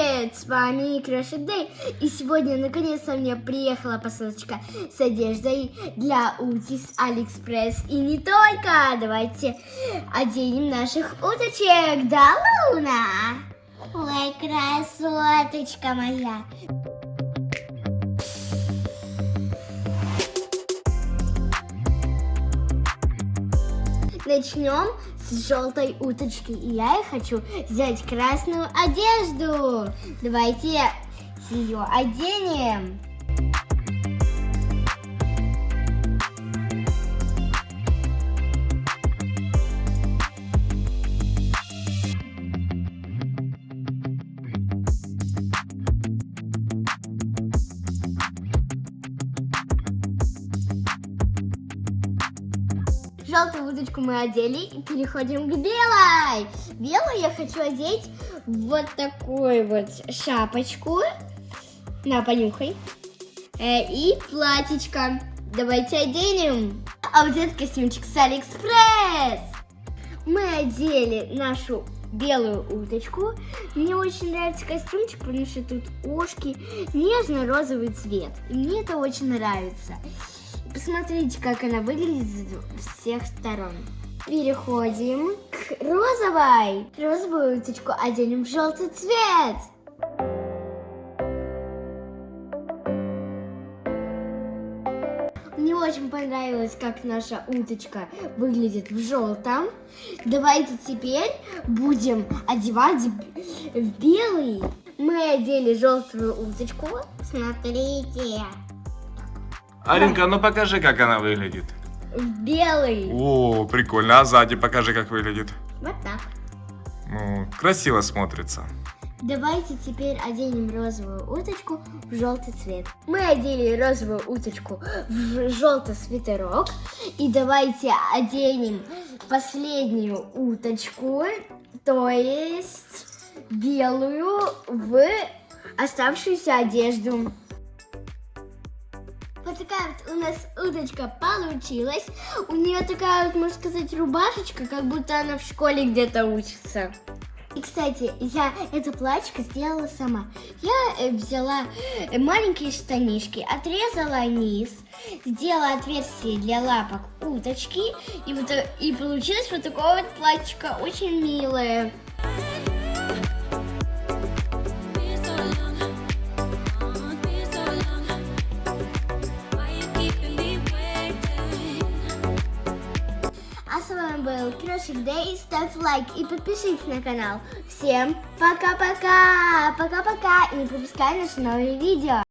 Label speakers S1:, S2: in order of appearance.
S1: привет! С вами Кроши Day. И сегодня наконец-то мне приехала посылочка с одеждой для Ути с Алиэкспресс. И не только! Давайте оденем наших уточек. Да, Луна? Ой, красоточка моя! Начнем с желтой уточки. И я хочу взять красную одежду. Давайте ее оденем. Желтую уточку мы одели и переходим к белой. Белую я хочу одеть вот такую вот шапочку. На, понюхай. Э, и платьечко. Давайте оденем. А вот этот костюмчик с Алиэкспресс. Мы одели нашу белую уточку. Мне очень нравится костюмчик, потому что тут ушки, нежно-розовый цвет. И мне это очень нравится. Посмотрите, как она выглядит с всех сторон. Переходим к розовой. Розовую уточку оденем в желтый цвет. Мне очень понравилось, как наша уточка выглядит в желтом. Давайте теперь будем одевать в белый. Мы одели желтую уточку. Смотрите.
S2: Аринка, ну покажи, как она выглядит.
S1: Белый.
S2: О, прикольно. А сзади покажи, как выглядит.
S1: Вот так.
S2: Ну, красиво смотрится.
S1: Давайте теперь оденем розовую уточку в желтый цвет. Мы одели розовую уточку в желтый свитерок. И давайте оденем последнюю уточку, то есть белую, в оставшуюся одежду. Вот такая вот у нас уточка получилась. У нее такая вот, можно сказать, рубашечка, как будто она в школе где-то учится. И, кстати, я это платьишко сделала сама. Я э, взяла маленькие штанишки, отрезала низ, сделала отверстие для лапок уточки, и, вот, э, и получилось вот такое вот платьишко, очень милое. Был Крошик Дэй. Ставь лайк и подпишись на канал. Всем пока-пока! Пока-пока! И не пропускай наши новые видео.